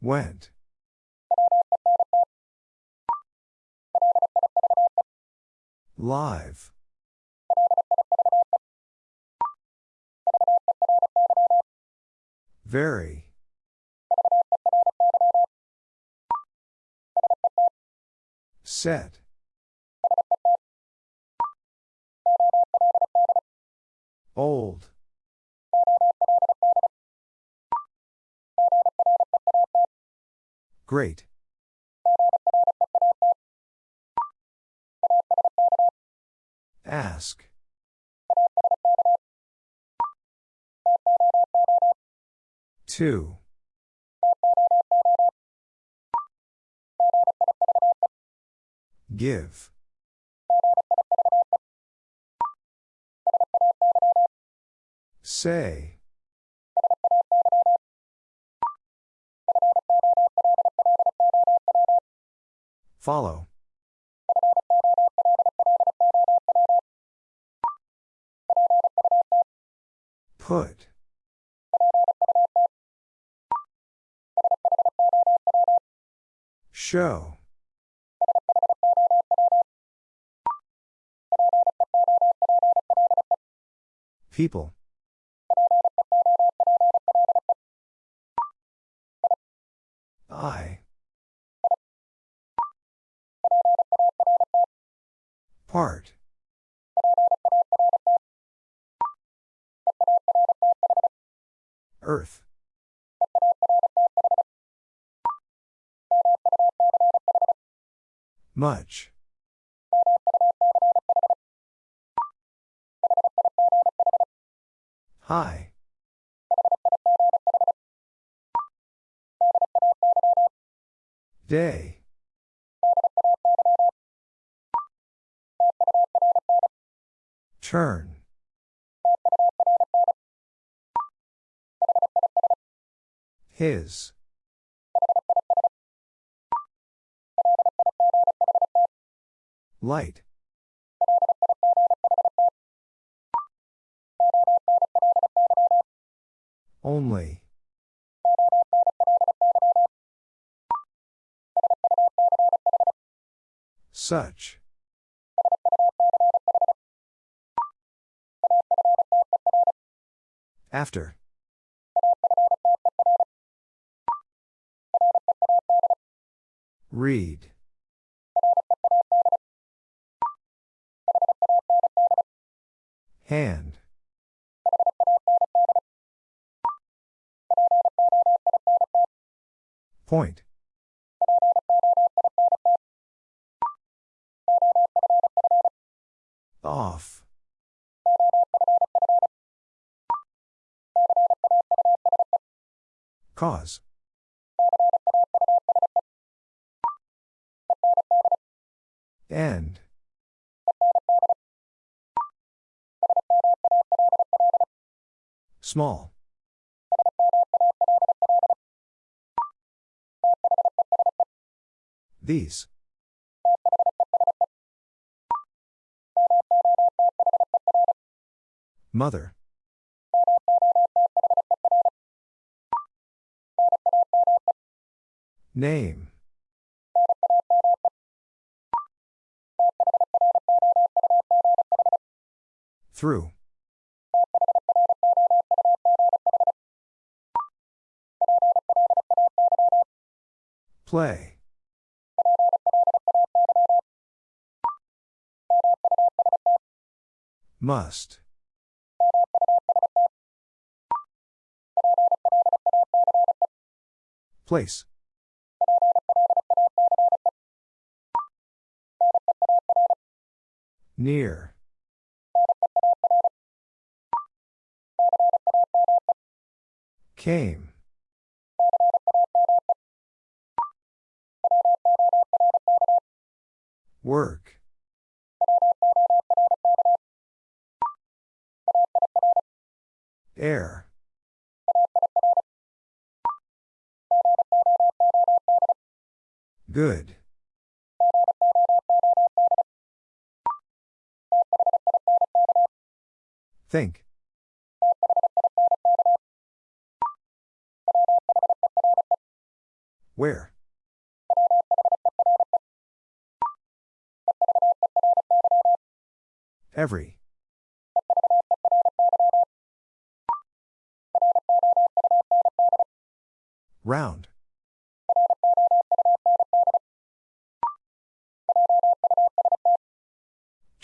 Went. Live. Very. Set. Old. Great. Ask. Two. Give. Say. Follow. Put. Show. People. I. Part. Earth. Much. Hi. Day. Turn. His. Light. Only. Such. After. Read. Hand. Point. Off. Cause. End. Small. These. Mother. Name. Through. Play. Must. Place. Near. Came.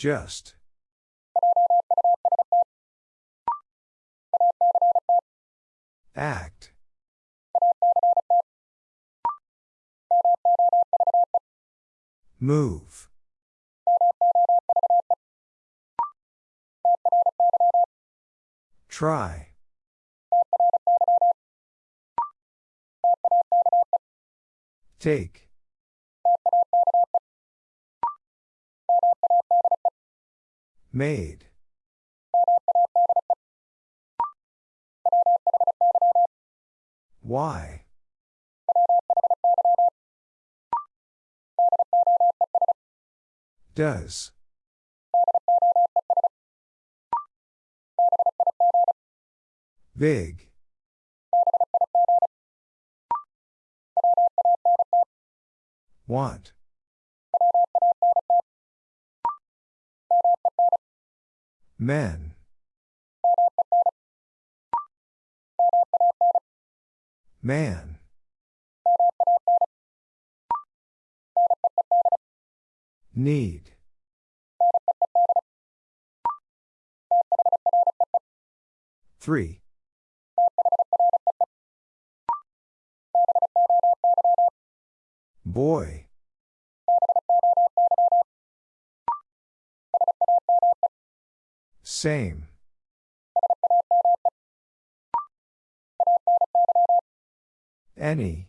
Just. Act. Move. Try. Take. Made. Why? Does. Big. Want. Men. Man. Need. Three. Boy. Same. Any.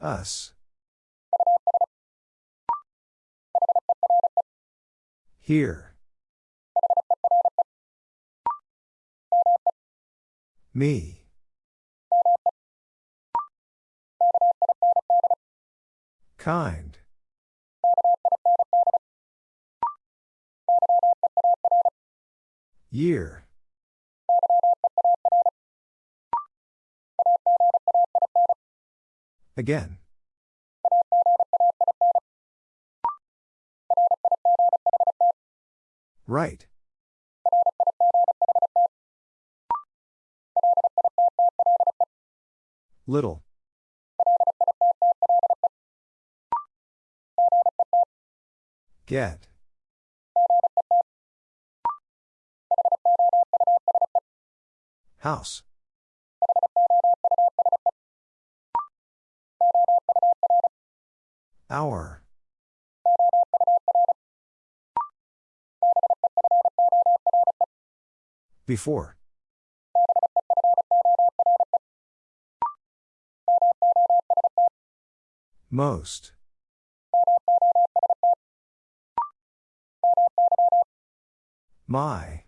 Us. Here. Me. Kind. Year. Again. Right. Little. Get. House. Hour. Before. Most. My.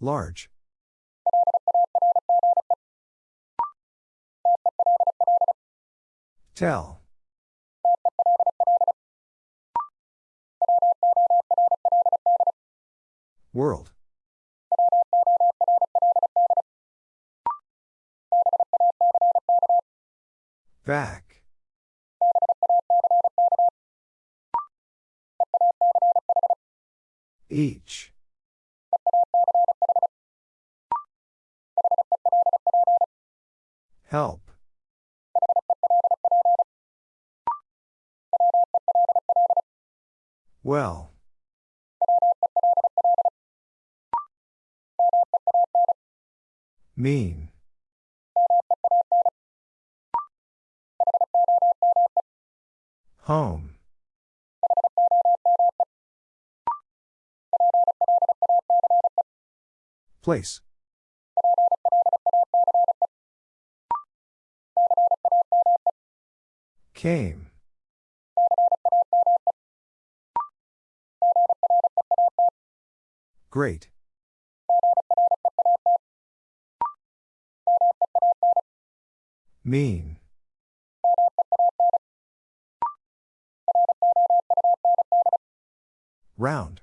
Large. Tell. World. Back. Each. Help. Well. Mean. Home. Place. Came. Great. Mean. Round.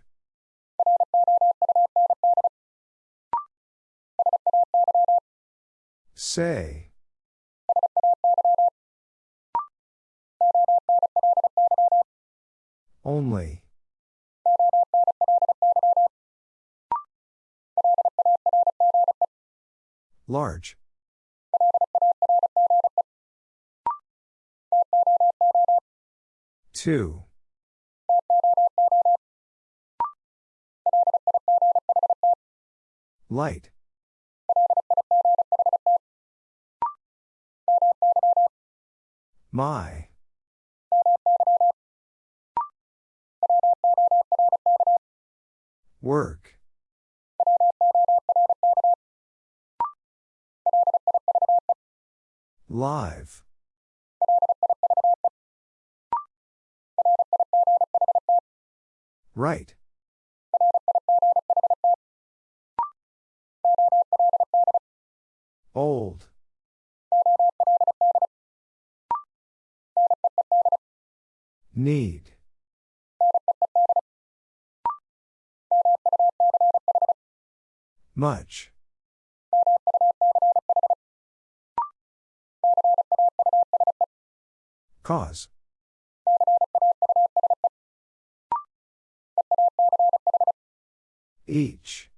Say. Two. Light. My. Work. Right. Old. Need. Much. Cause. Each.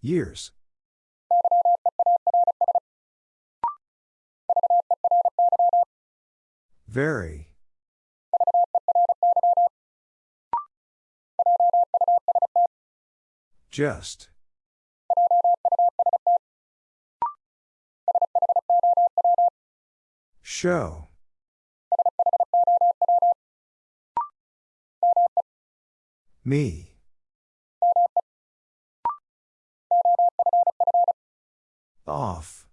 Years. Very. Just. Show. Me. Off.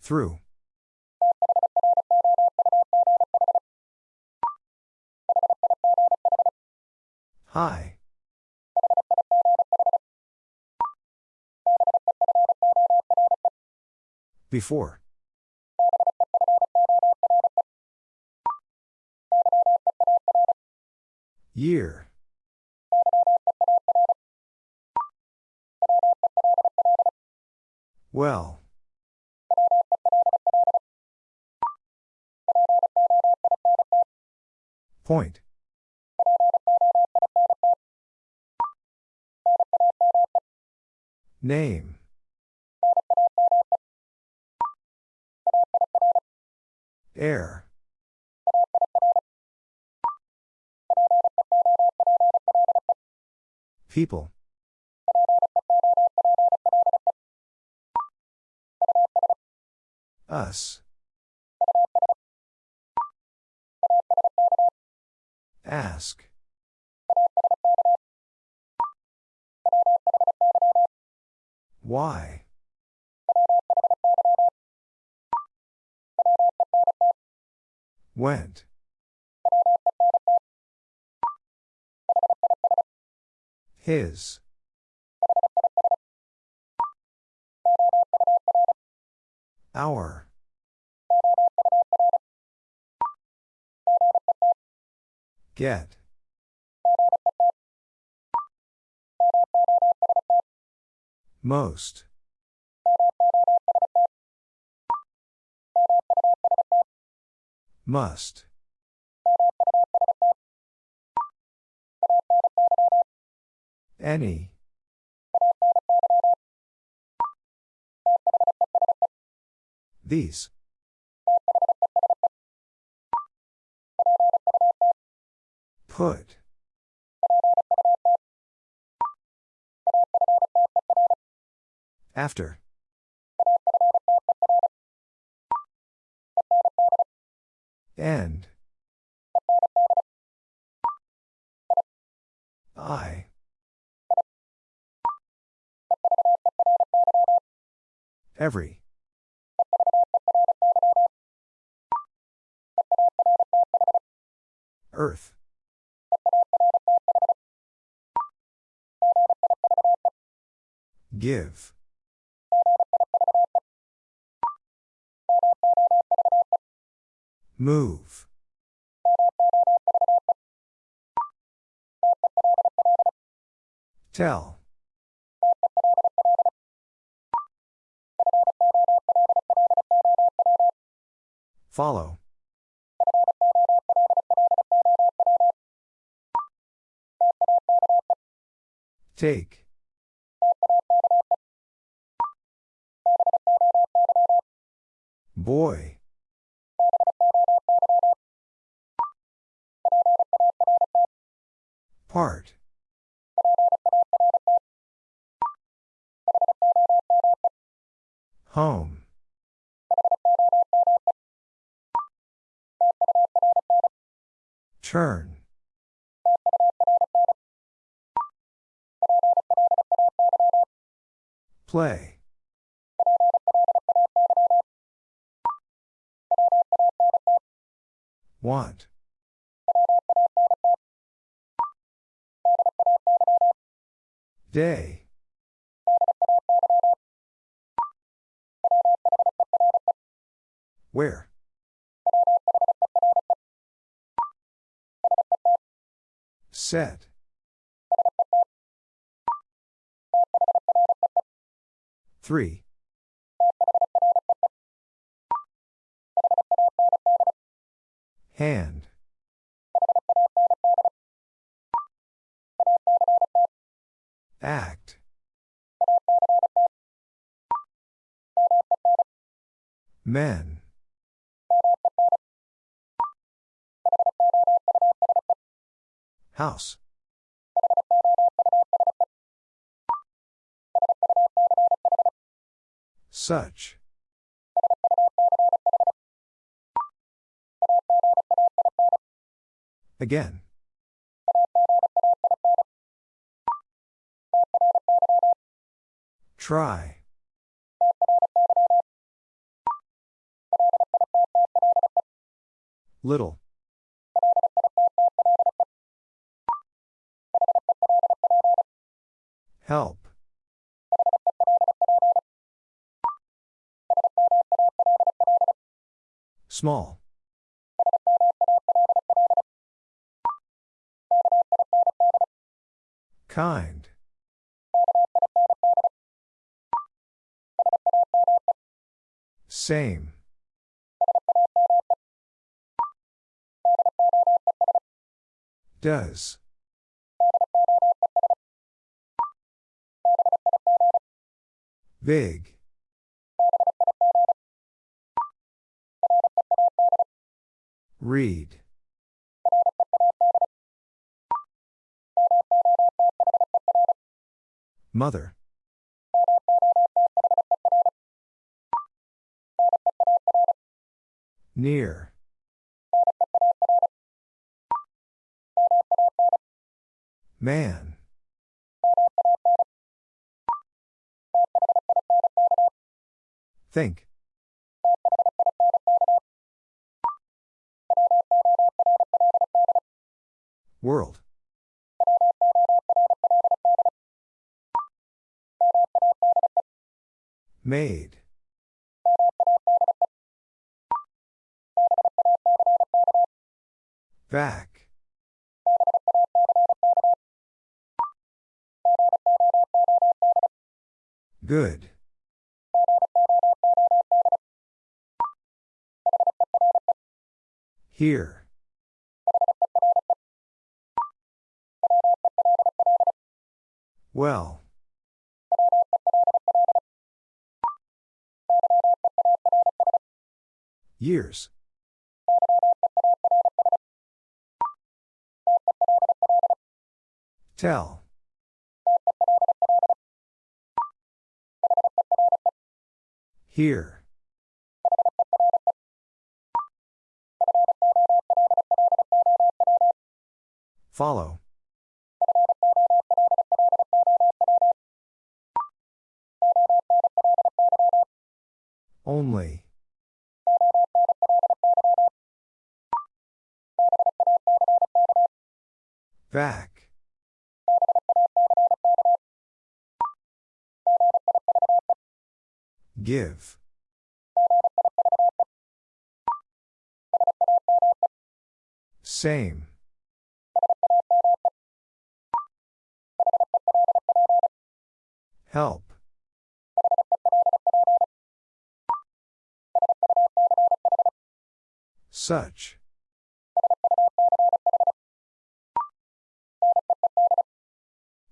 Through. Hi. Before. Year. Well. Point. Name. Air. People. Us. Ask. Why? Went. His. Our. Get. Most. Must. Any. These. Put. After. Every. Earth. Give. Move. Tell. Follow. Take. Boy. Part. Home. Turn. Play. Want. Day. Where? Set. Three. Hand. Act. Men. House. Such. Again. Try. Little. Help. Small. Kind. Same. Does. Big. Read. Mother. Near. Man. Think. World. Made. Back. Good. Here. Well. Years. Tell. Here. Follow. Only. Back. Give. Same. Help. Such.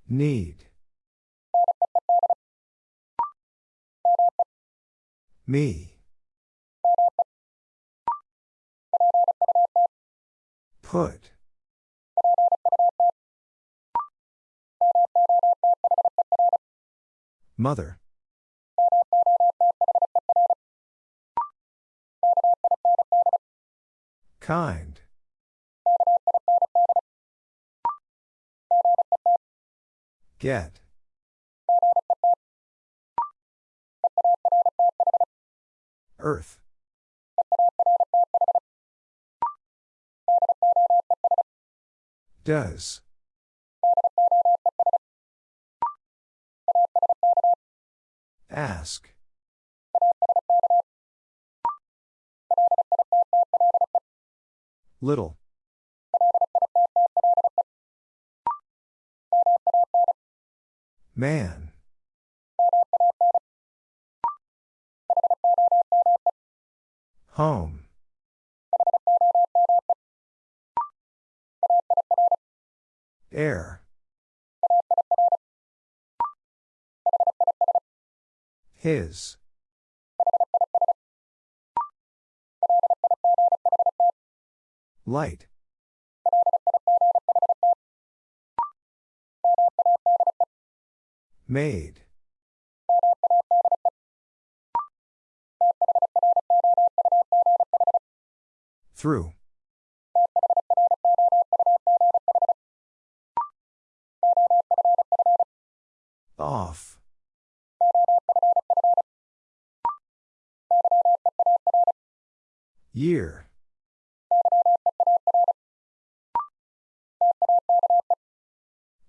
Need. Me. Put. Mother. Kind. Get. Earth. Does. Ask. Little. Man. Home. Air. His. Light. Made. Through. Off. Year.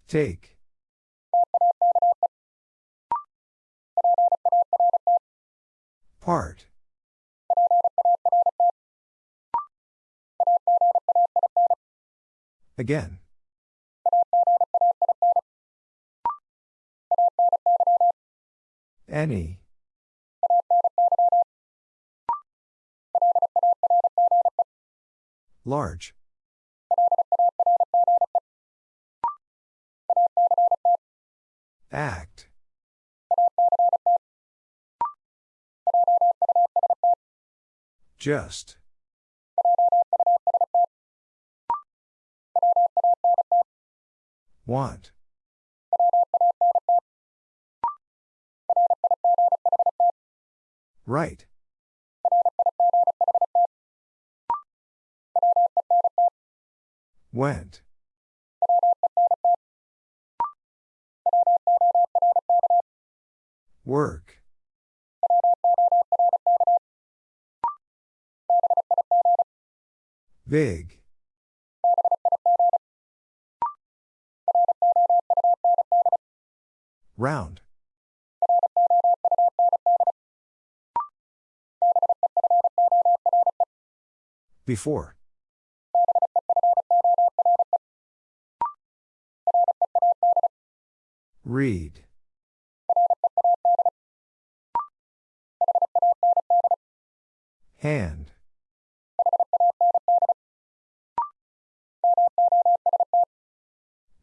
Take. Part. Again. Any. Large. Act. Just. Want. Right. Went. Work. Big. Round. Before. Read. Hand.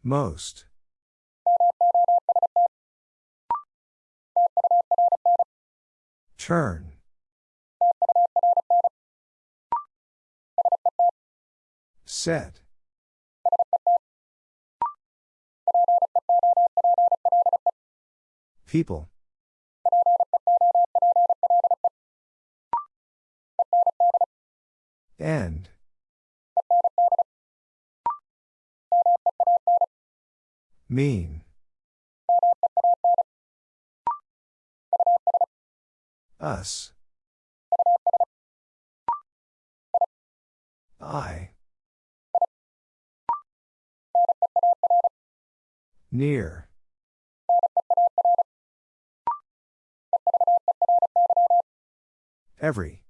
Most. Turn. Set. People. End. Mean. Us. I. Near. Every.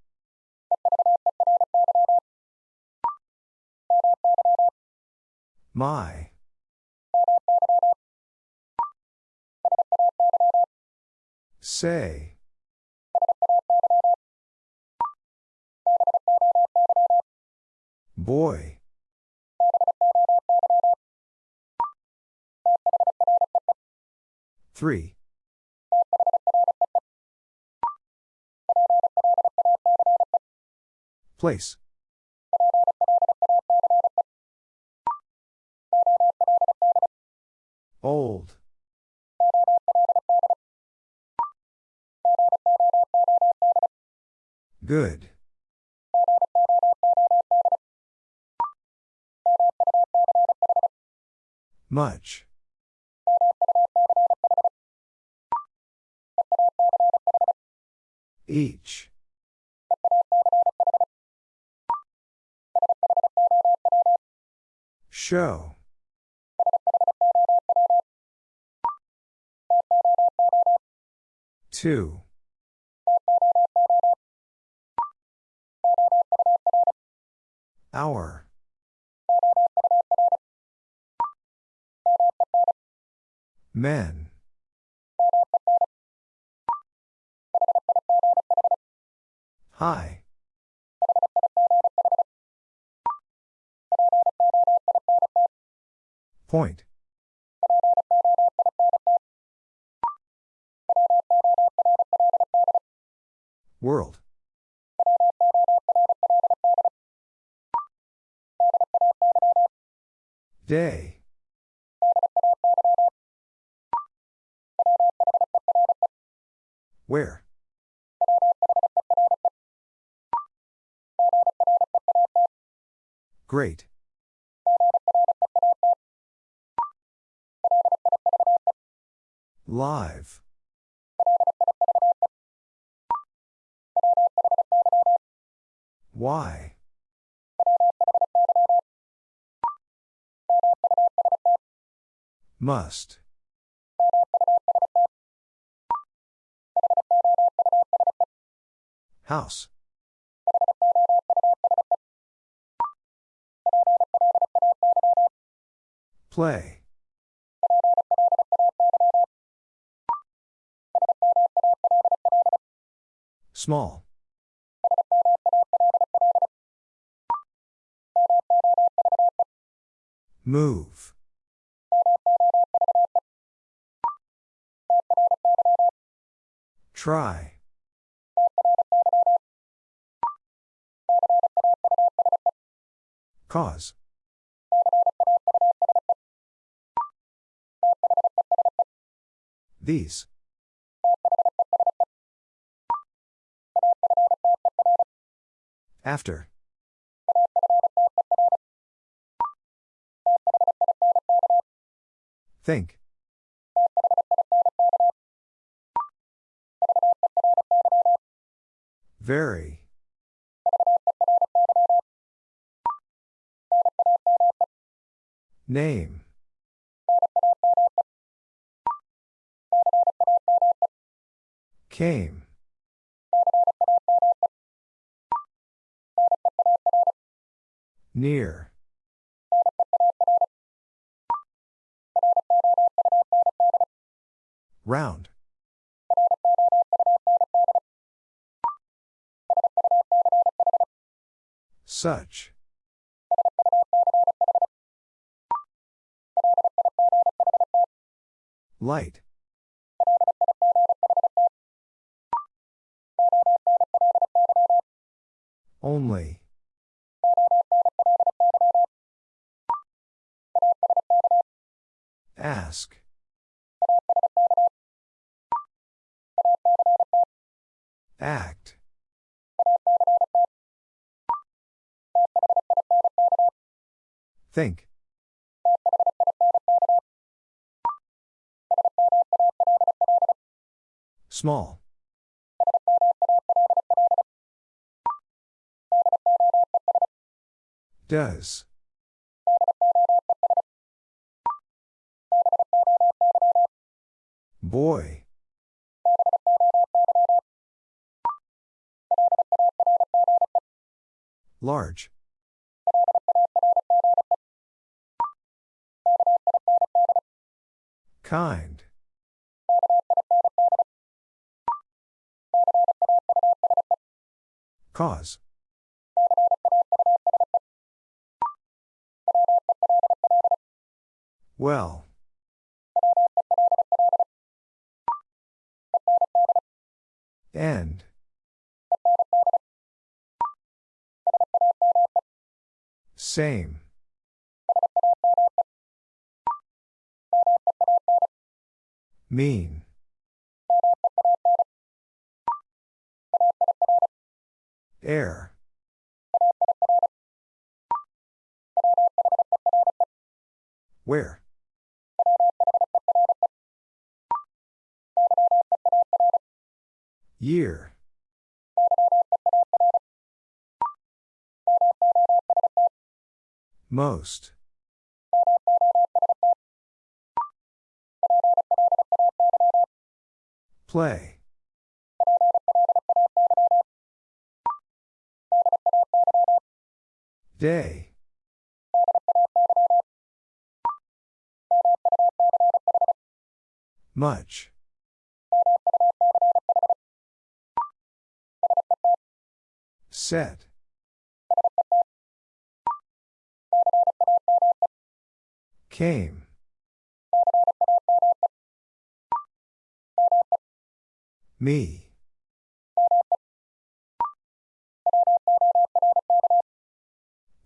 My. Say. Boy. Three. Place. Old. Good. Much. Each. Show. Two. Hour. Men. Hi. Point. World. Day. Where? Great. Live. Why? Must. House. Play. Small. Move. Try. Cause. These. After. Think. Very. Name. Came. Near. Round. Such. Light. Only. Ask. Act. Think. Small. Does. Boy. Large. Kind. Cause. Well. End. Same. Mean. Air. Where? Year. Most. Play. Day. Much. Set. Came. Me.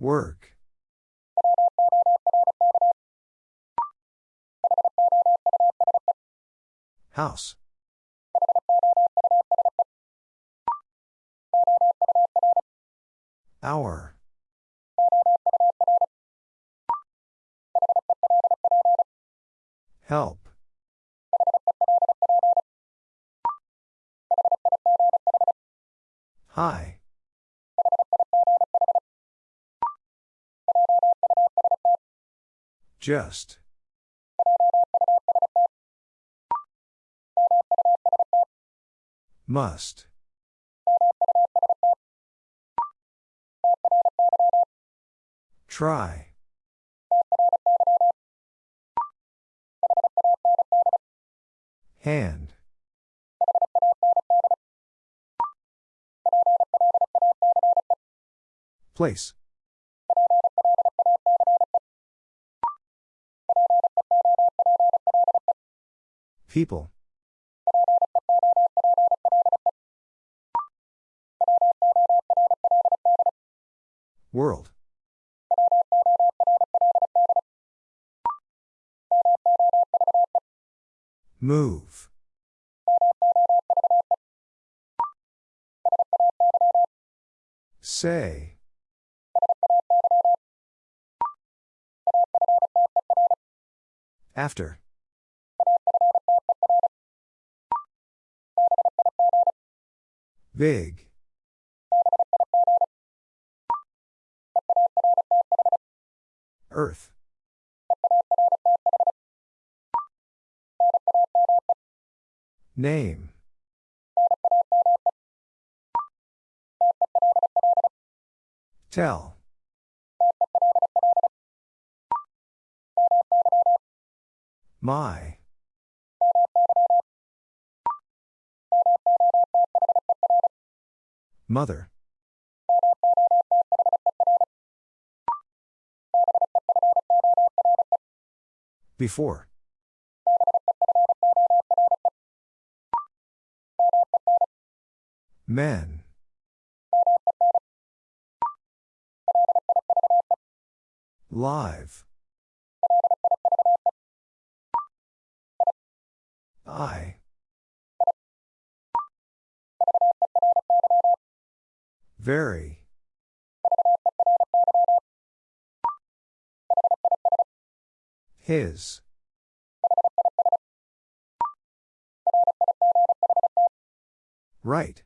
Work. House. Hour. Help. Hi. Just. Must. Try. Hand. Place. People. World. Move. Say. After. Big. Earth. Name. Tell. My. Mother. Before. Men. Live. I. Very. His. Right.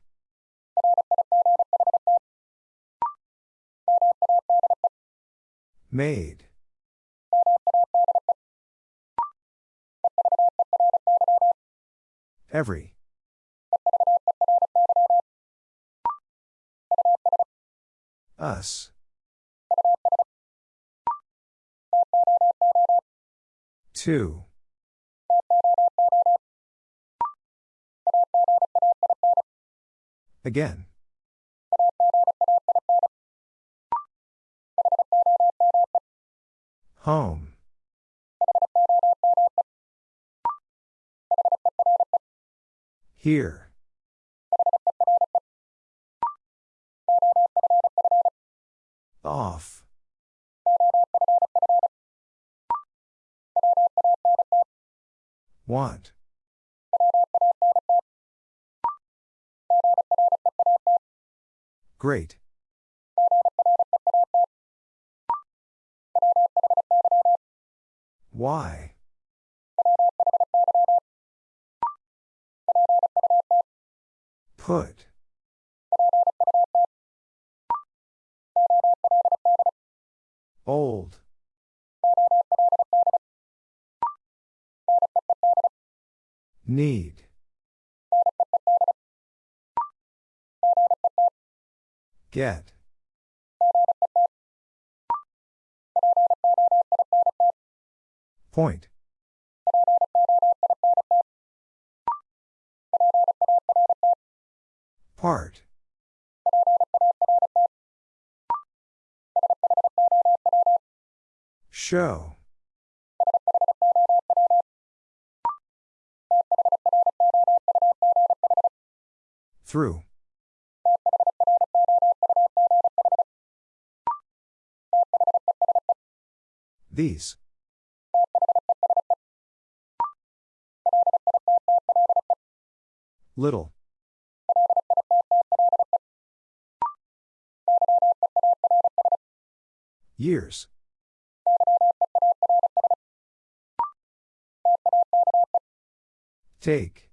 Made. Every. Us. Two. Again. Home. Here. Off. Want. Great. Why? Put. Old. Need. Get. Point. Part. Show. Through. These. Little. Years. Take.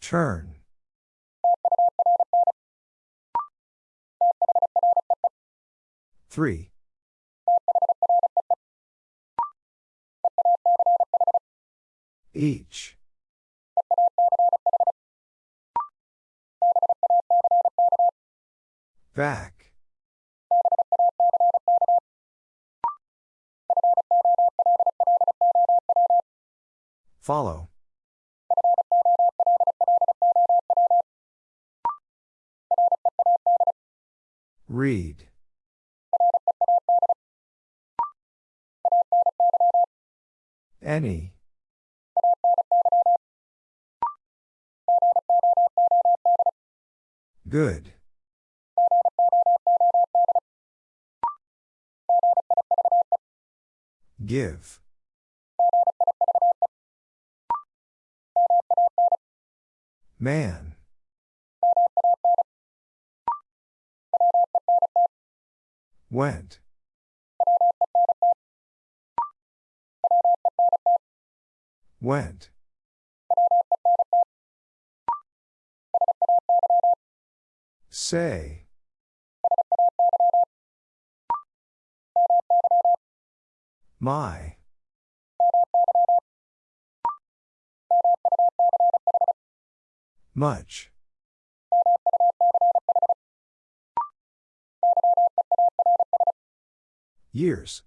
Turn. Three. Each. Back. Follow. Read. Any. Good. Give. Man. Went. Went. Say. My. Much. Years.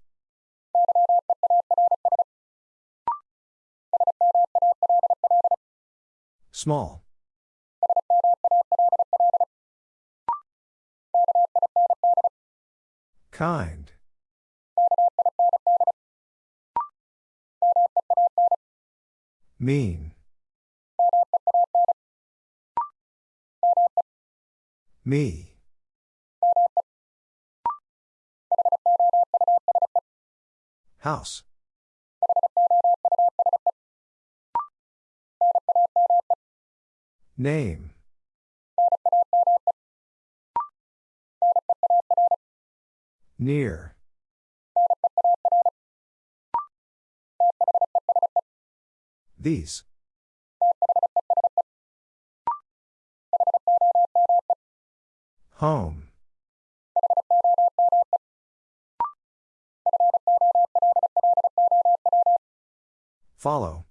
Small. Kind. Mean. Me. House. Name. Near. These. Home. Follow.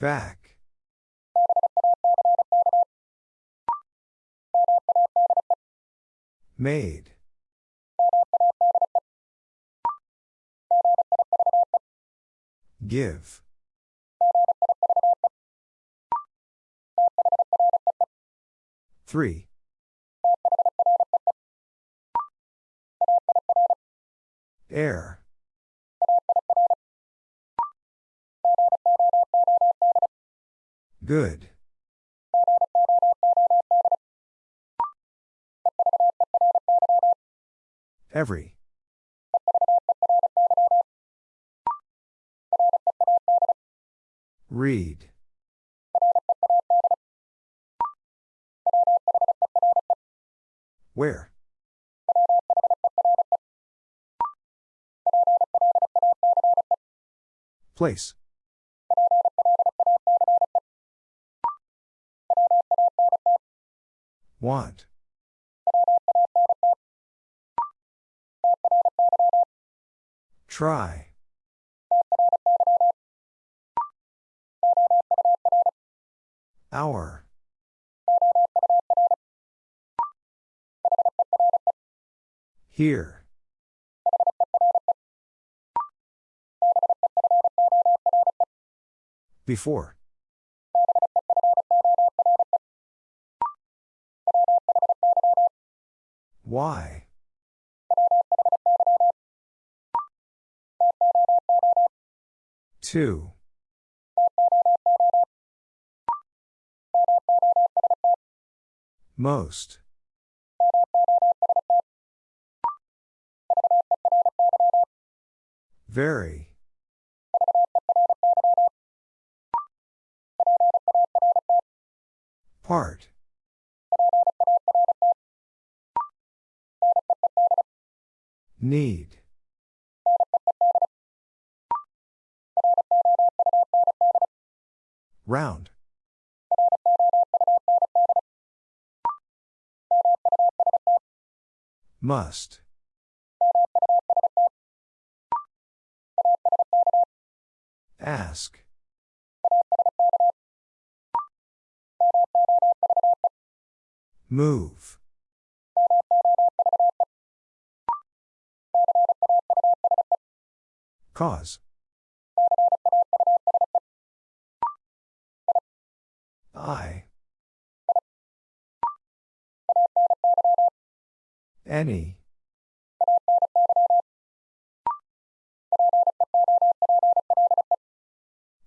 Back. Made. Give. Three. Air. Good. Every. Read. Where? Place. Want. Try. Hour. Here. Before. Why? Two. Most. Very. Part. Need. Round. Must. Ask. Move. Cause. I. Any.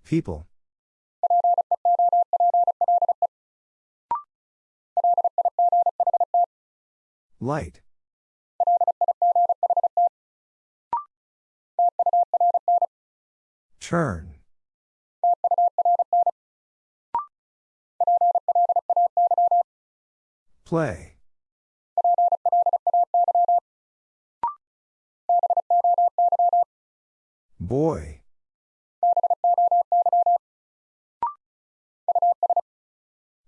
People. Light. Turn. Play. Boy.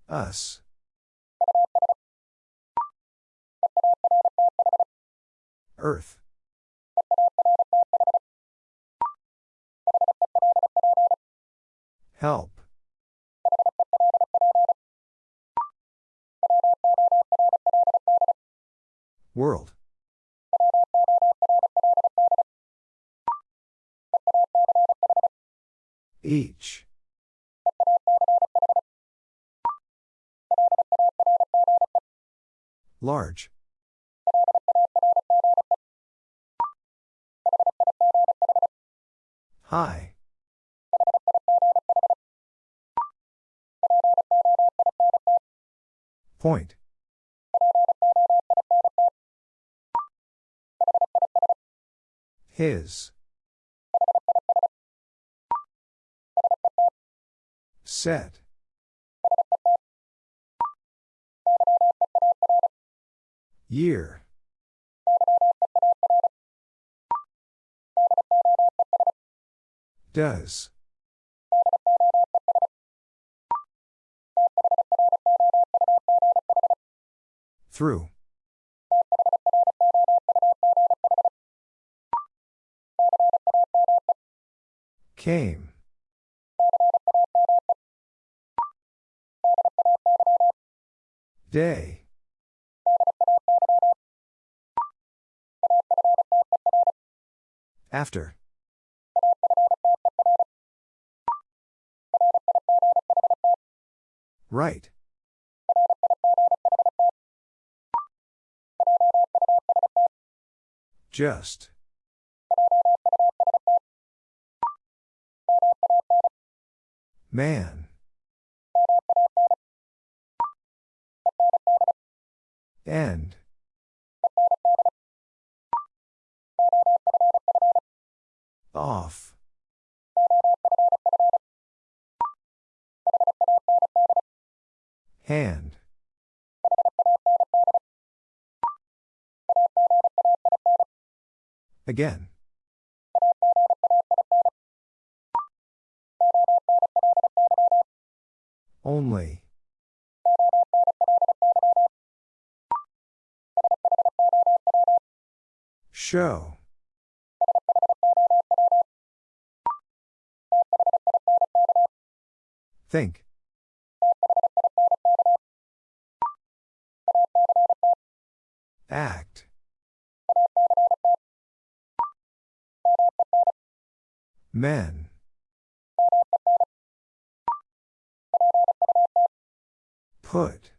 Us. Earth. Help. World. Each. Large. High. Point. His. Set. Year. Does. Through. Came. Day. After. Right. Just. Man. End. Off. Hand. Again. Only. Show. Think. Act. Men. Put.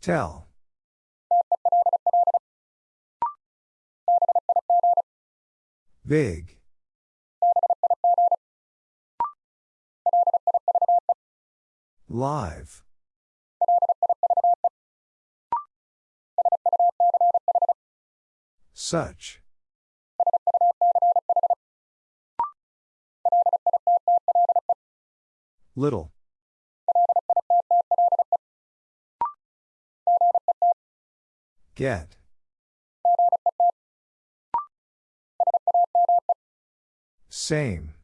Tell. Big. Live. Such. Little. Get. Same.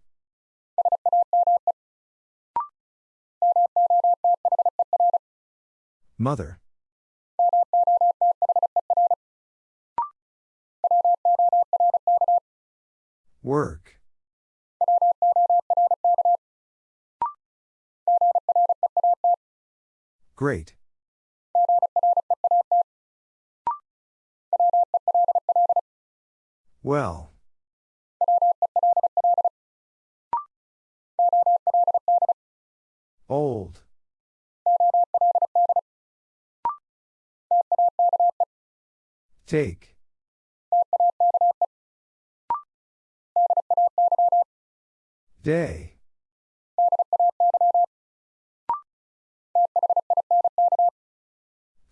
Mother. Work. Great. Well. Old. Take. Day.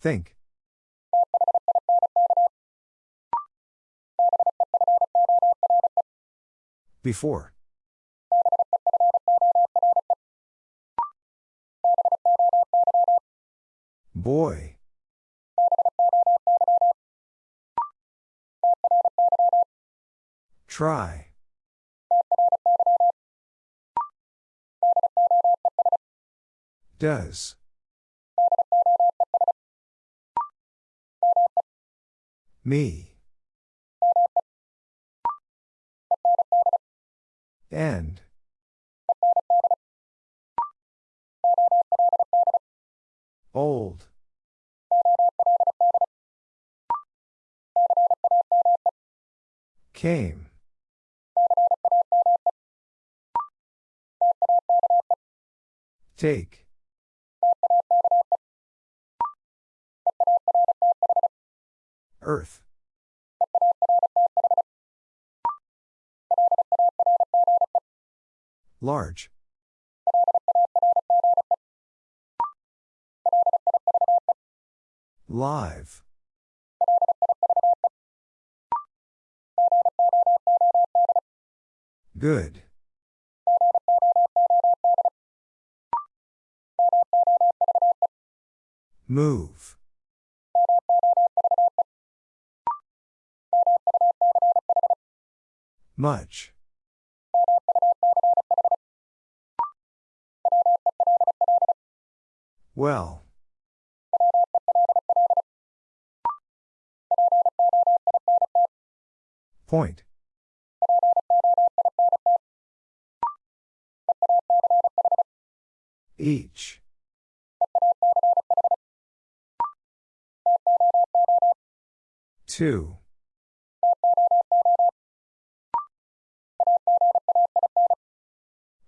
Think. Before. Boy. Try. Does. Me. End. Old. Came. Take. Earth. Large. Live. Good. Move. Much. Well. Point. Each. Two.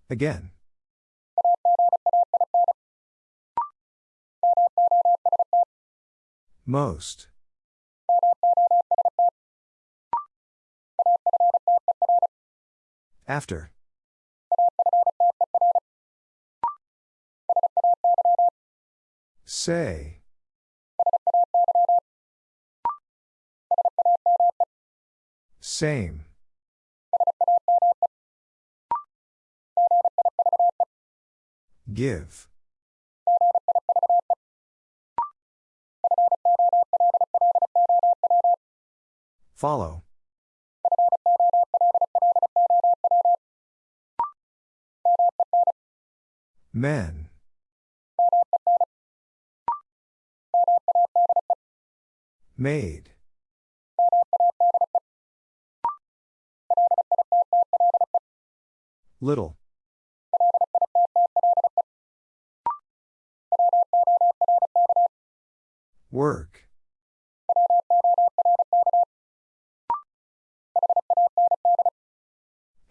Again. Most. After. Say. Same. Give. Follow. Men. Made. Little. Work.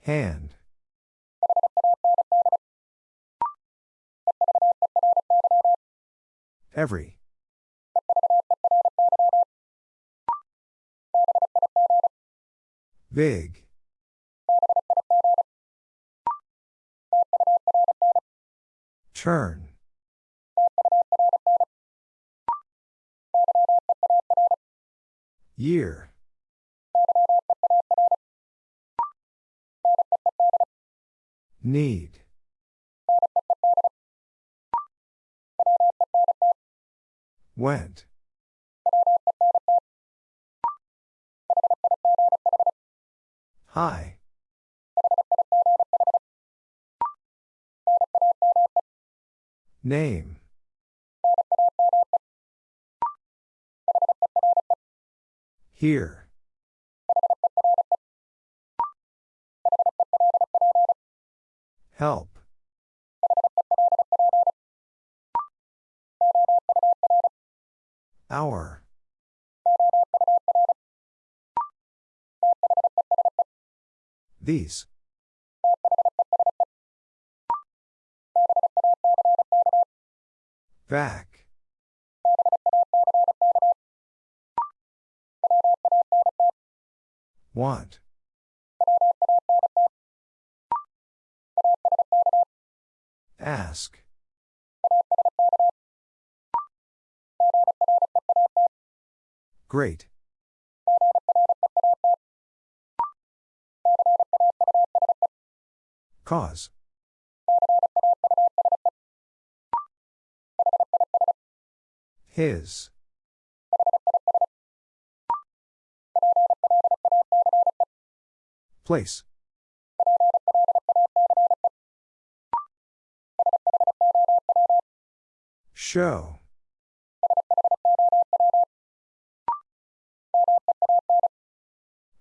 Hand. Every. Big. Turn. Year. Need. Went. Hi. Name. Here. Help. Hour. These. Back. Want. Ask. Great. Cause. His. Place. Show.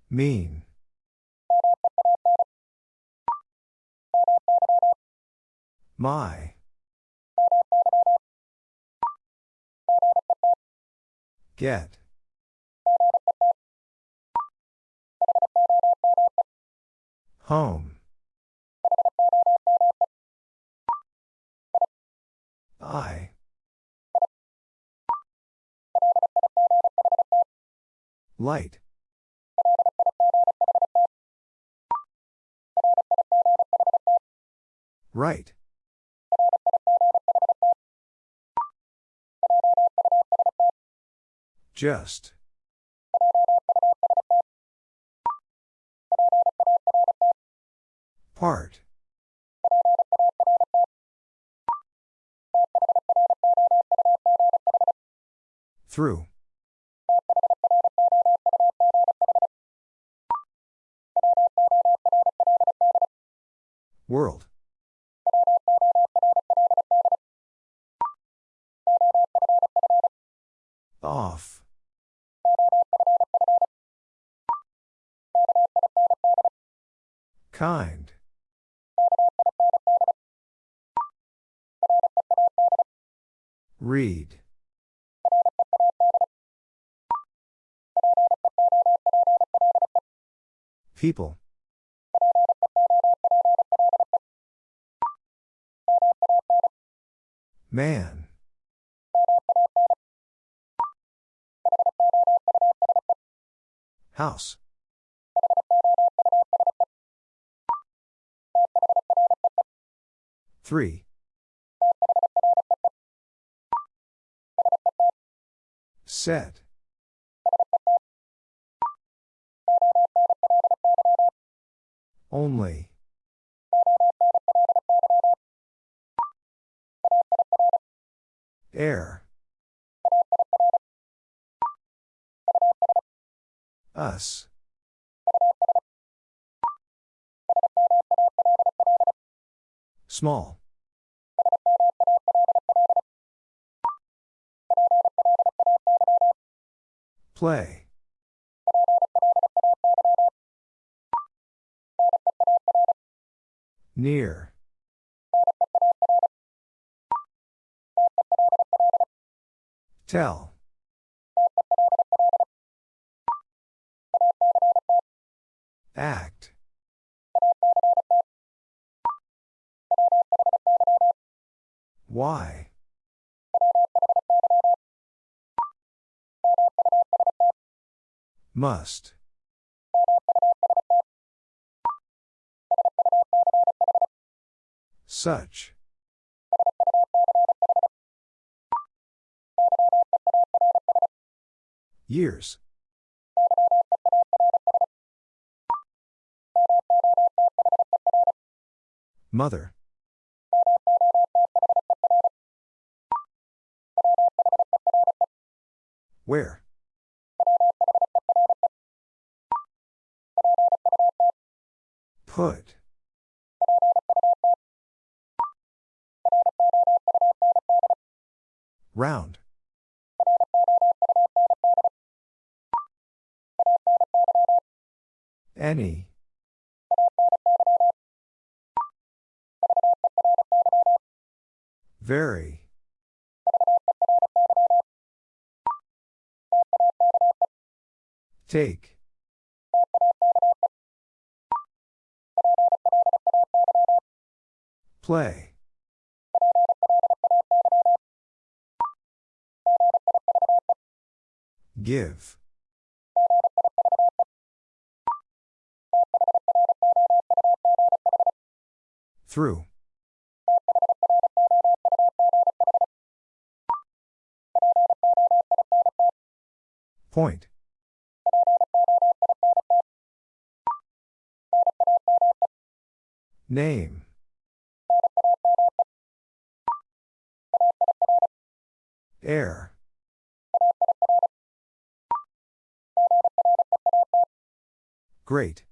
Mean. My. Get. Home. I. Light. Right. Just. Part. Through. World. Off. Kind. Read. People. Man. House. Three. Set. Only. Air. Us. Small. Play. Near. Tell. Act. Why? Must. Such. Years. Mother. Where? Put. Round. Any. Very. Take. Play. Give. Through. Point. Name. Air. Great.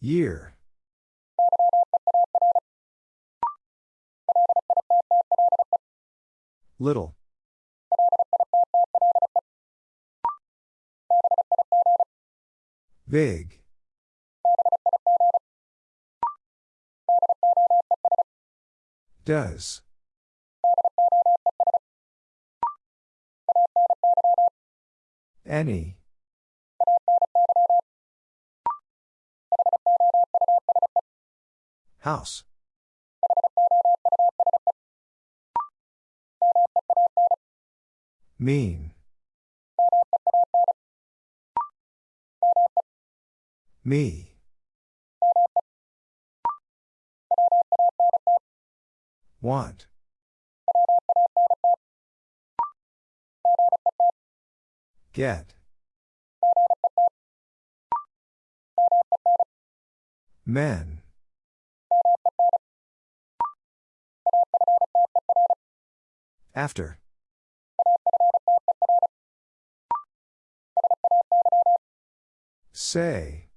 Year. Little. Big. Does. Any. House. Mean. Me. Want. Get. Men. After. Say.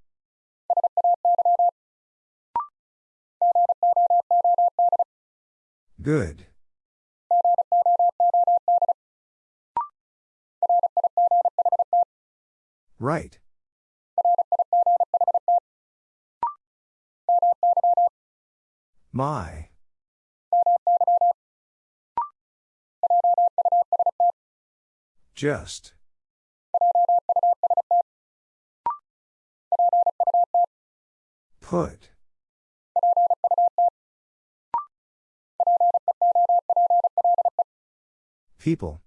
Good. Right. My. Just. Put. People.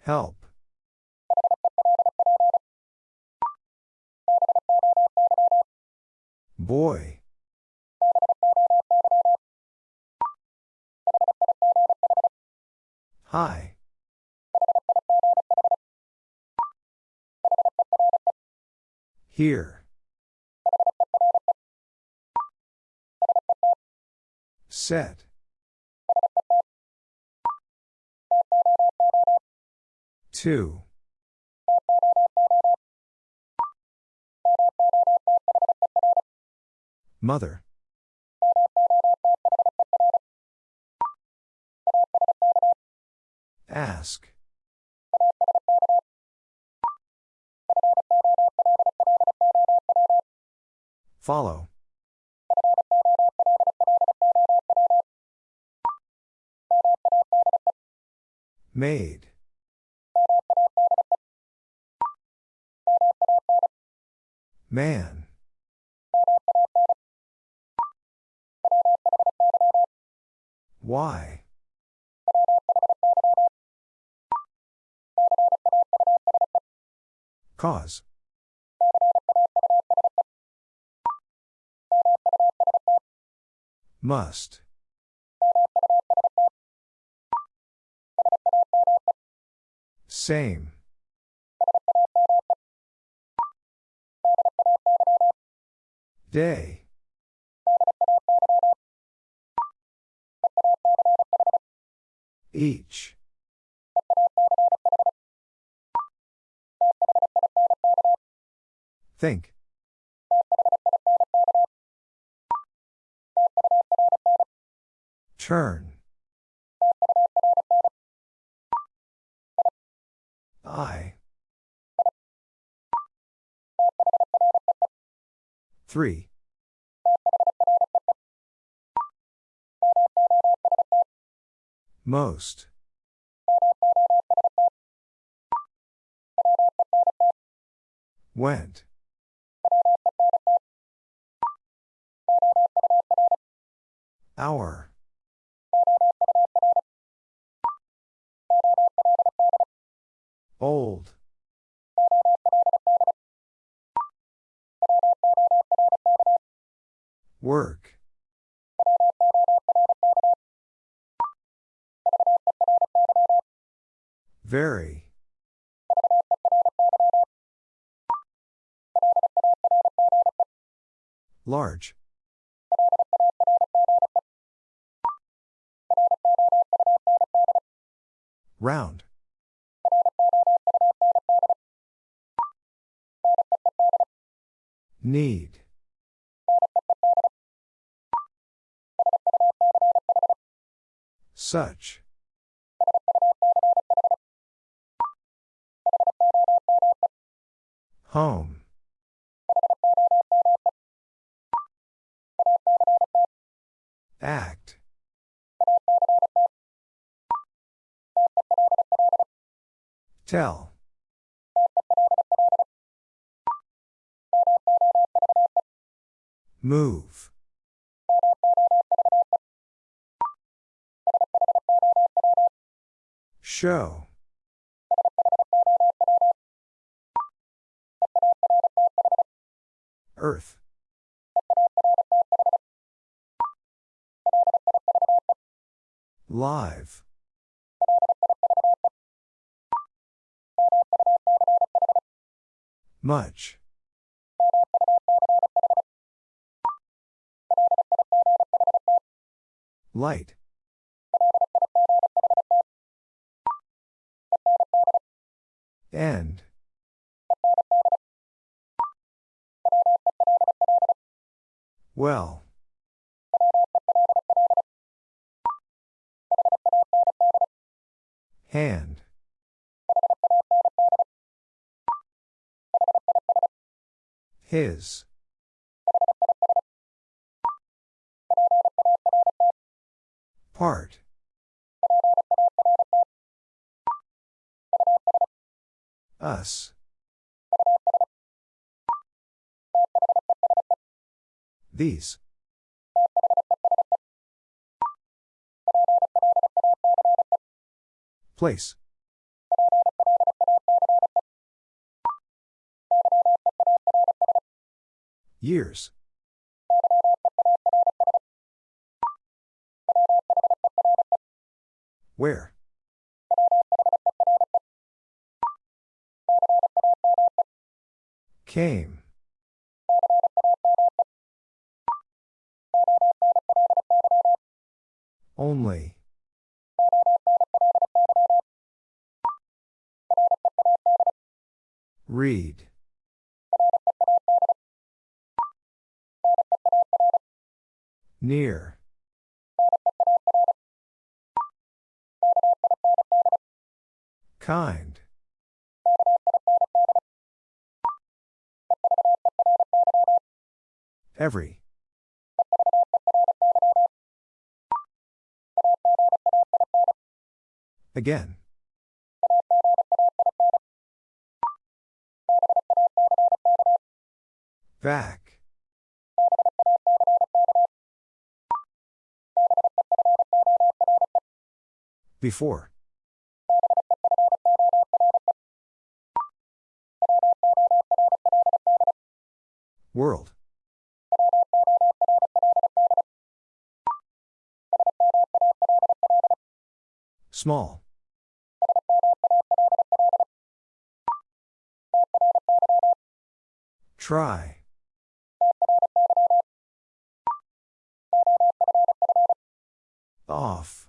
Help. Boy. Hi. Here. Set. Two. Mother. Ask. Follow. Made. Man. Why? Cause. Must. Same. Day. Each. Think. Turn. 3. Most. Went. Hour. Need. Such. Home. Act. Tell. Move. Show. Earth. Live. Much. Light. End. Well. Hand. His. Part. Us. These. Place. Years. Where? Came. Only. Read. Near. Kind. Every. Again. Back. Before. World. Small. Try. Off.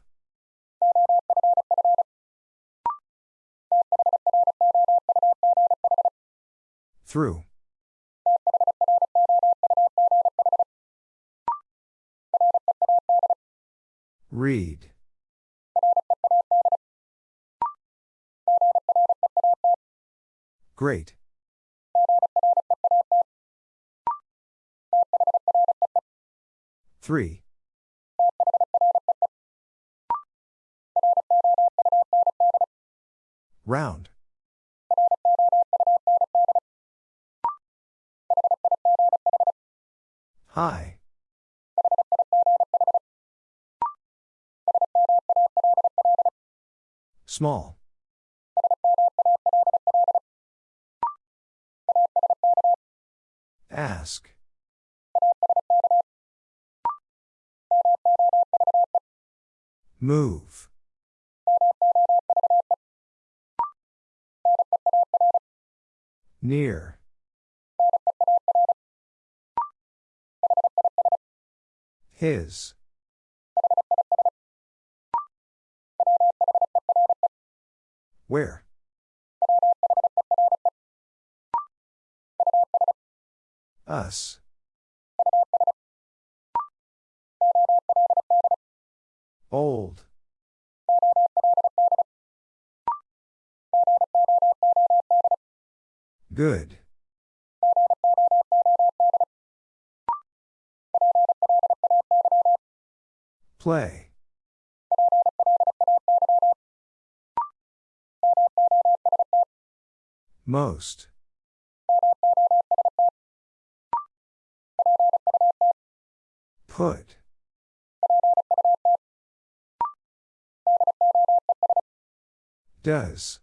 Through. Read. Great. Three. Round. High. Small. Ask. Move. Near. His. Where? Us. Most. Put. Does.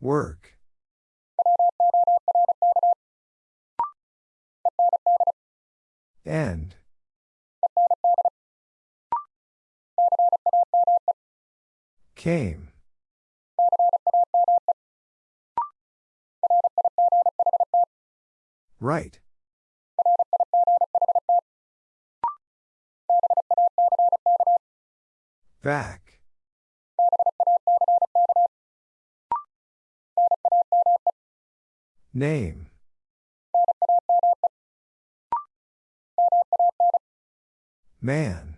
Work. End. Came. Right. Back. Name. Man.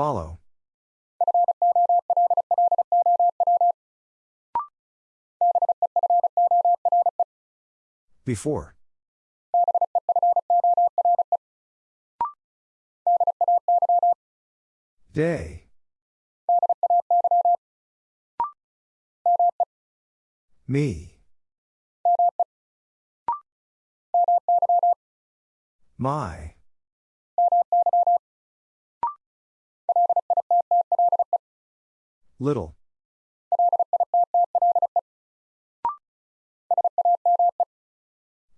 Follow. Before. Day. Me. My. Little.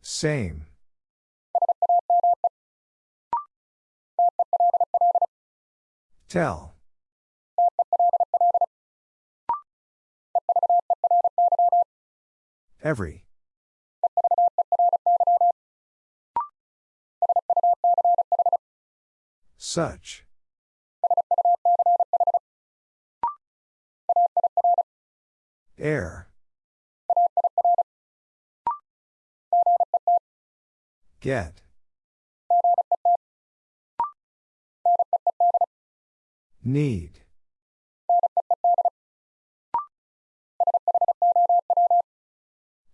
Same. Tell. Every. Such. Air. Get. Need.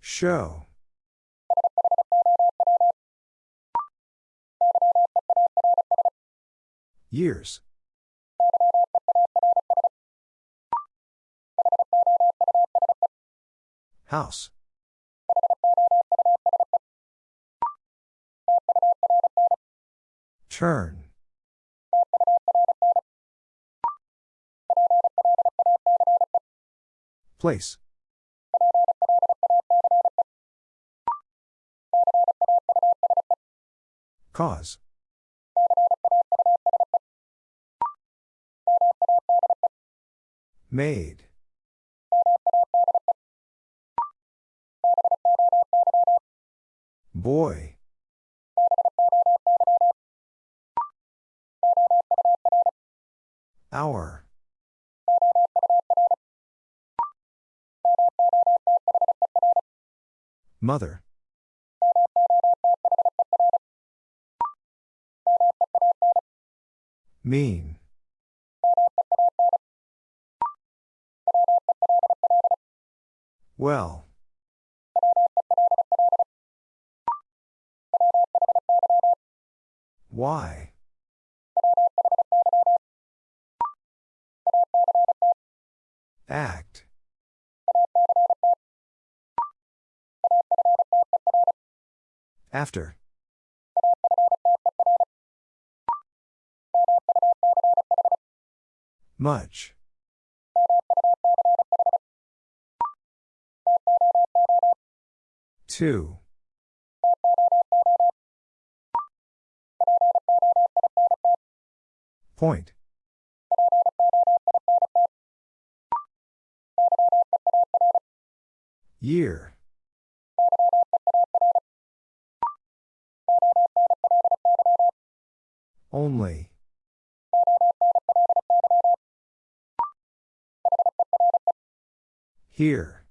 Show. Years. House. Turn. Place. Cause. Made. Boy. Hour. Mother. Mean. Well. Why? Act. After. Much. Two. Point. Year. Only. Here.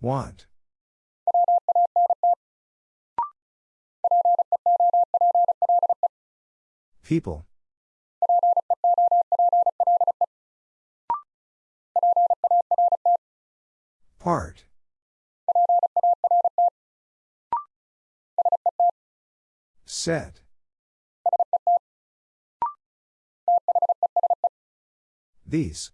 Want. People. Part. Set. These.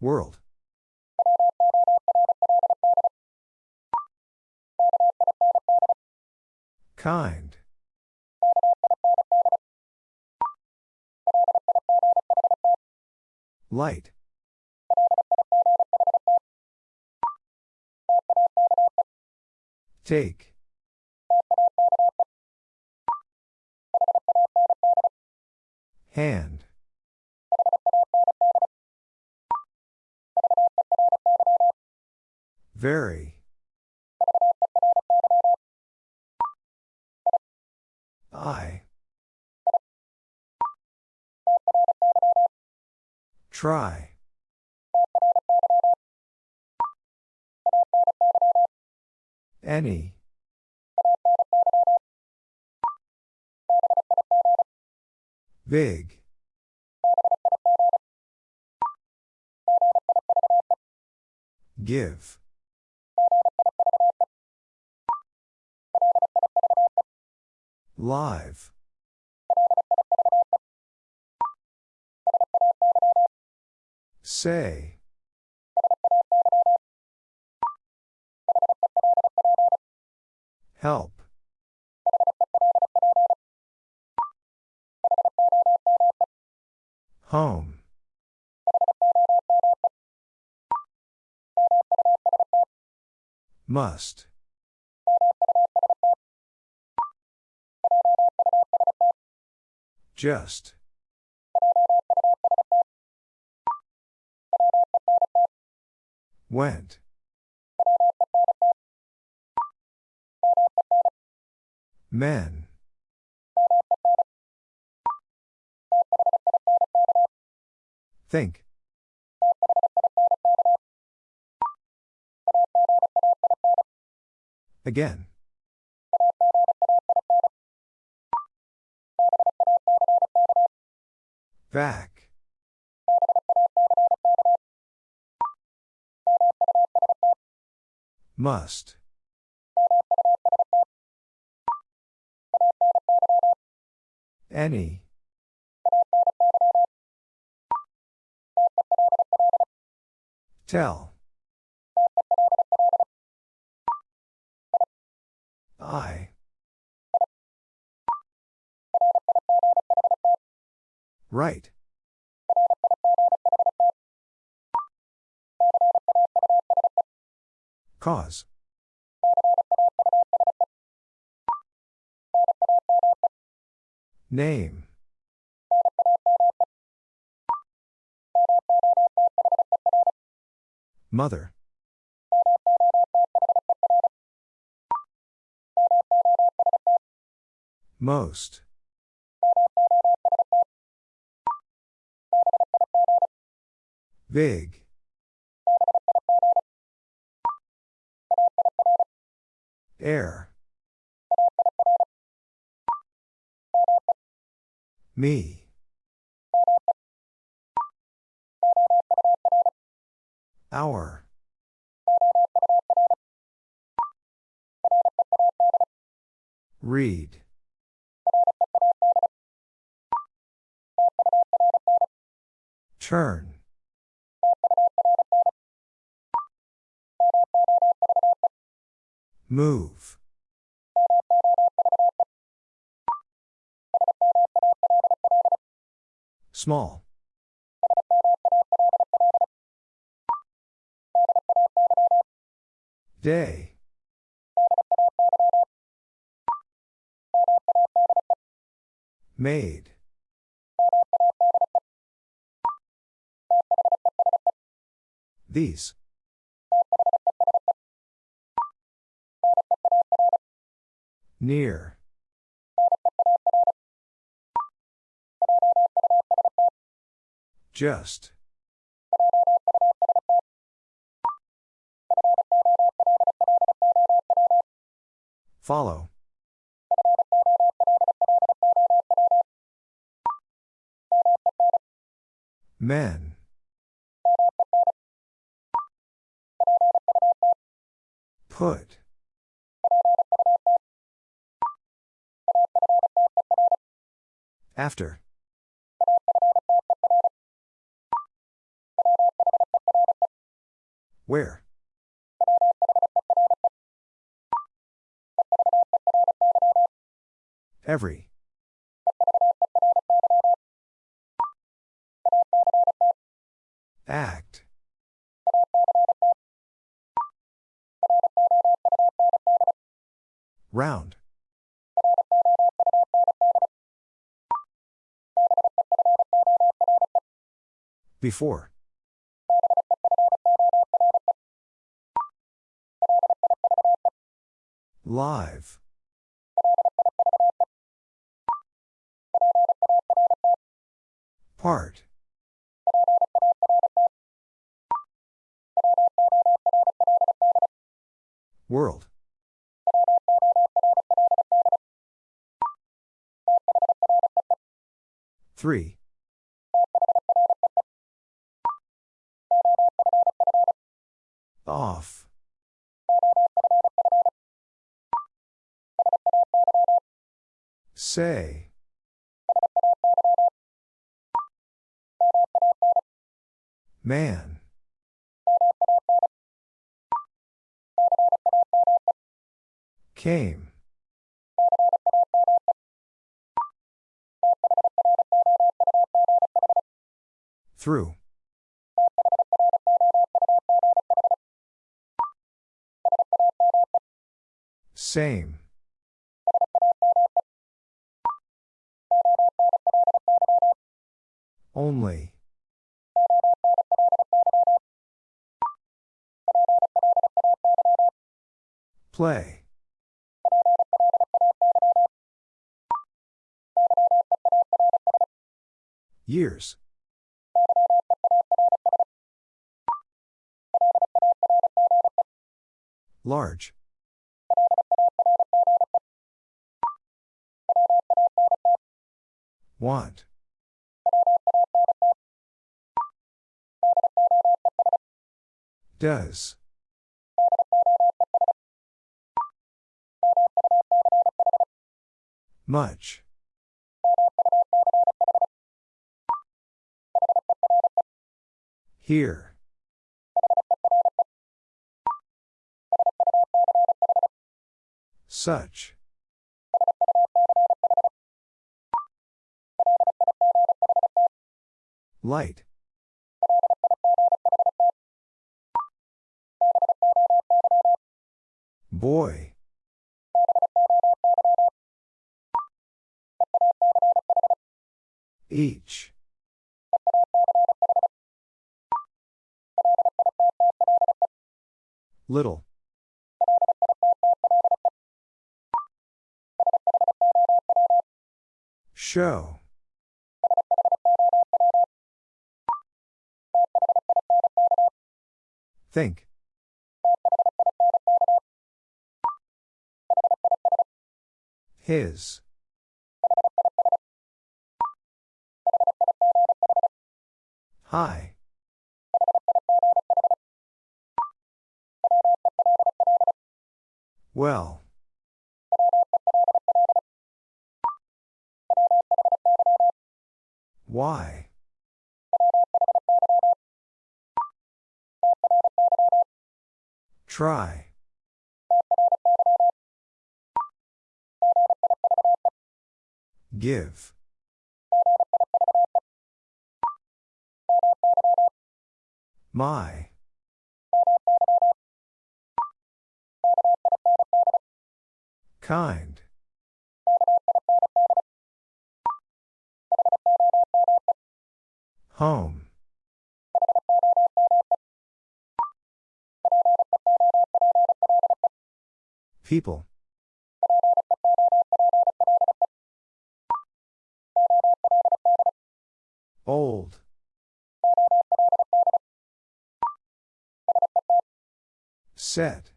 World. Kind. Light. Take. Hand. Very. Try. Any. Big. Give. Live. Say. Help. Home. Must. Just. Went. Men. Think. Again. Back. Must. Any. Tell. I. Right. Cause. Name. Mother. Most. Big. Air. Me. Hour. Read. Turn. Move. Small. Day. Made. These. Near. Just. Follow. Men. Put. After. Where? Every. Act. Round. Before. Live. Part. World. Three. Off. Say. Man. Came. Through. Same. Only. Play. Years. Large. Want. Does. Much. Here. Such. Light. Boy. Each. Little. Show. Think. His. Hi. Well. Why? Try. Give. My. Kind. Home. People. Old. Set.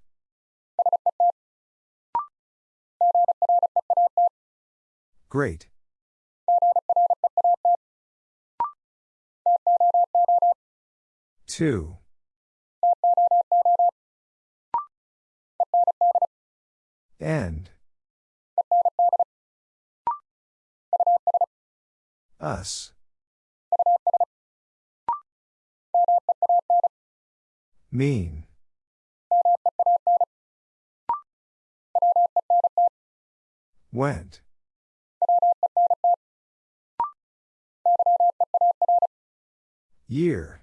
Great. Two. End. Us. Mean. Went. Year.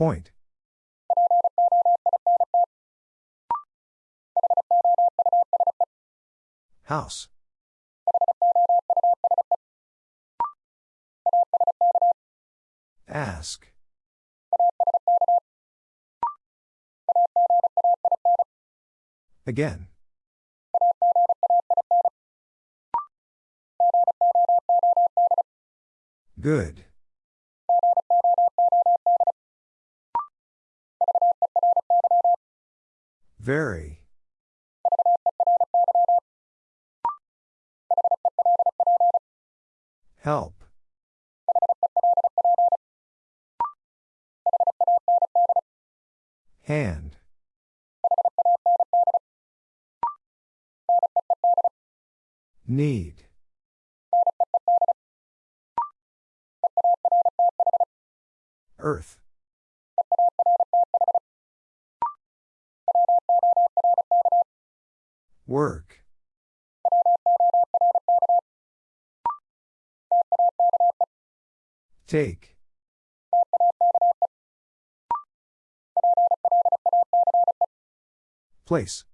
Point. House. Ask. Again. Good. Very. Help. Hand. Need. Earth. Work. Take. Place.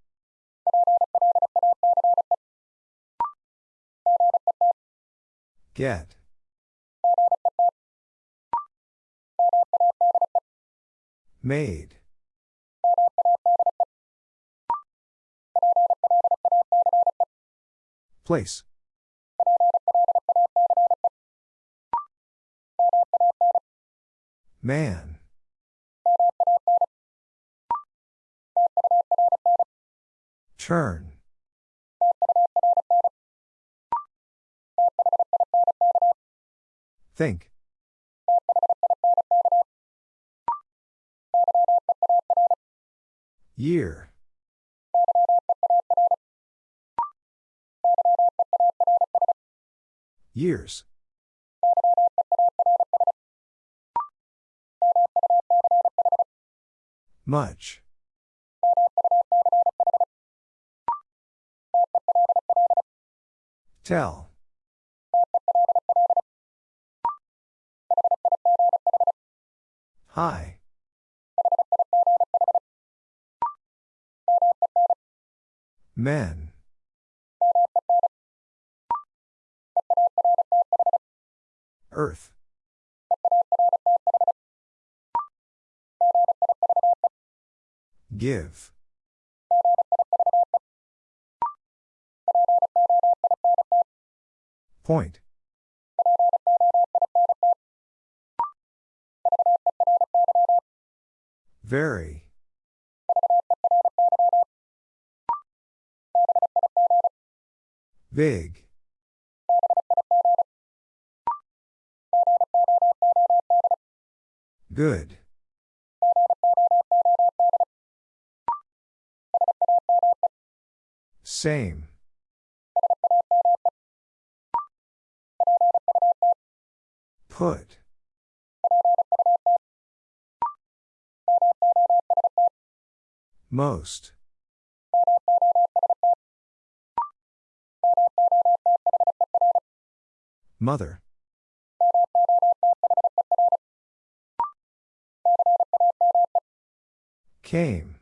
Get. Made. Place. Man. Turn. Think. Year. Years. Much. Tell. Hi. Men. Earth. Give. Point. Very. Big. Good. Same. Put. Most. Mother. Came.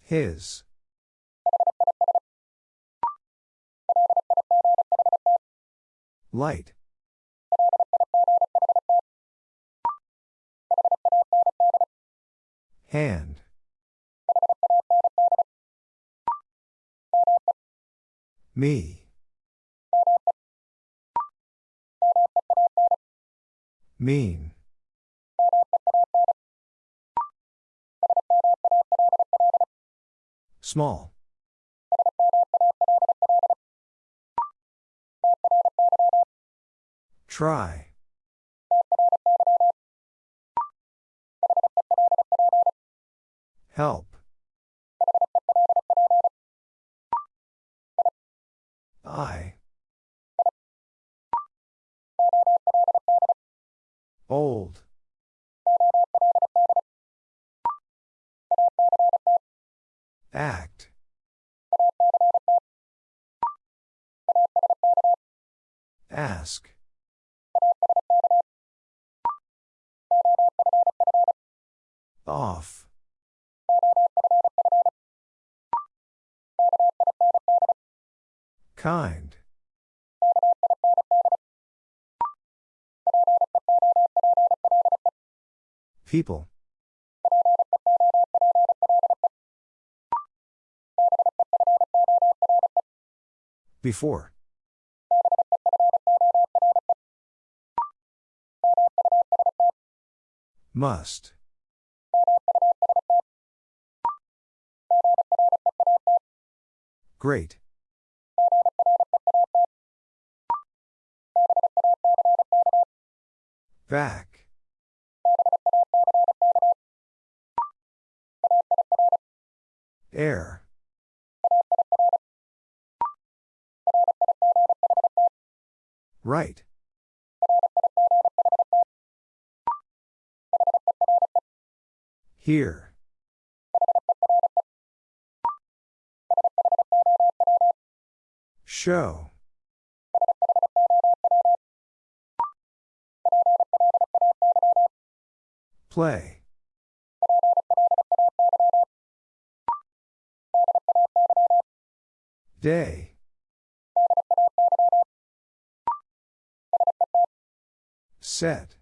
His. Light. Hand. Me. Mean. Small. Try. Help. Kind. People. Before. Must. Great. Back. Air. Right. Here. Show. Play. Day. Set.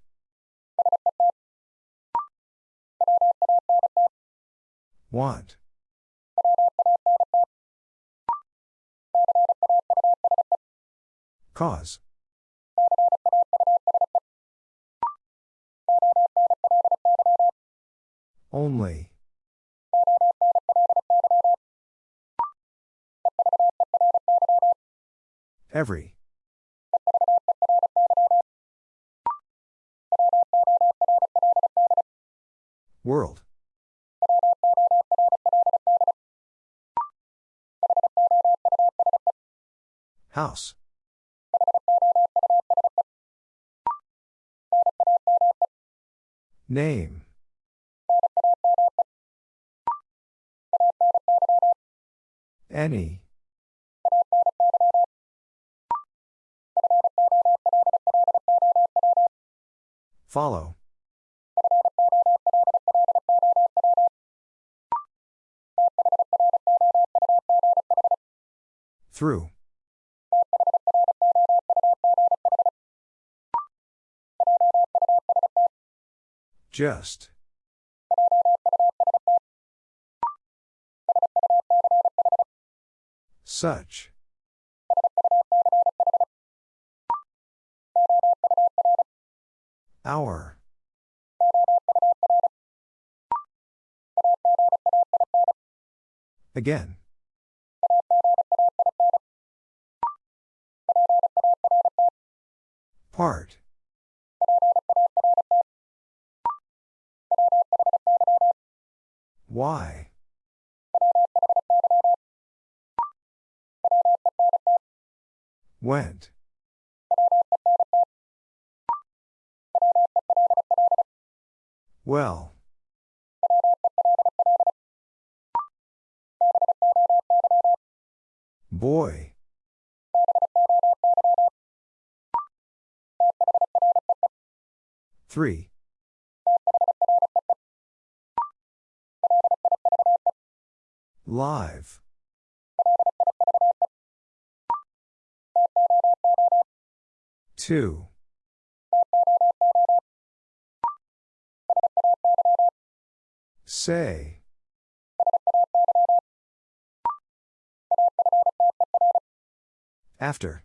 Want. Cause. Only. Every. World. House. Name. Any. Follow. Through. Just. Such. Hour. Again. Part. Why? Went. Well. Boy. Three. Live. Two. Say. After.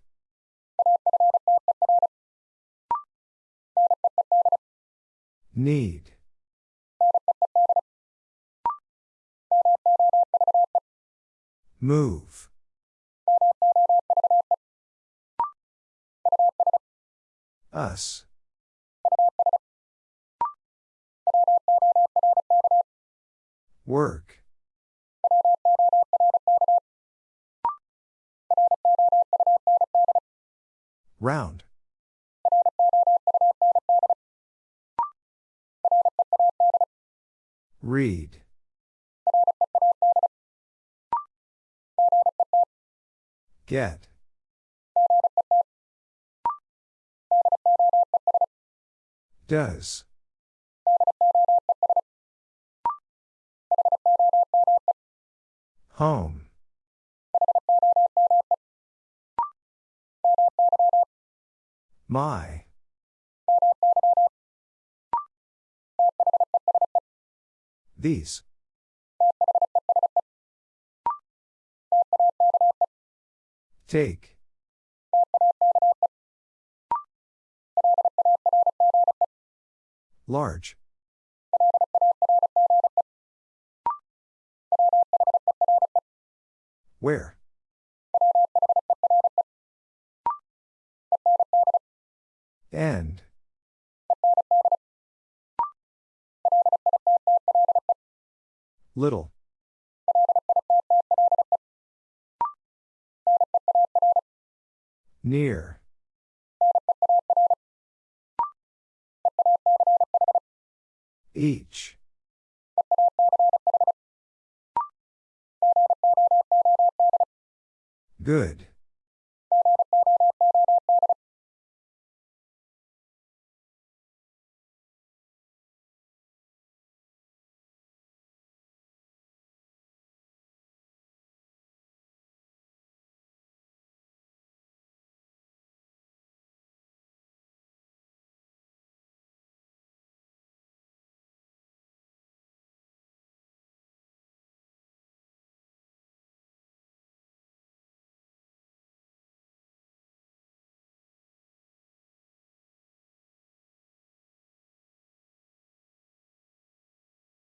Need. Move. Us. Work. Round. Read. Get. Does. Home. My. These. Take. Large. Where? End. Little. Near. Each. Good.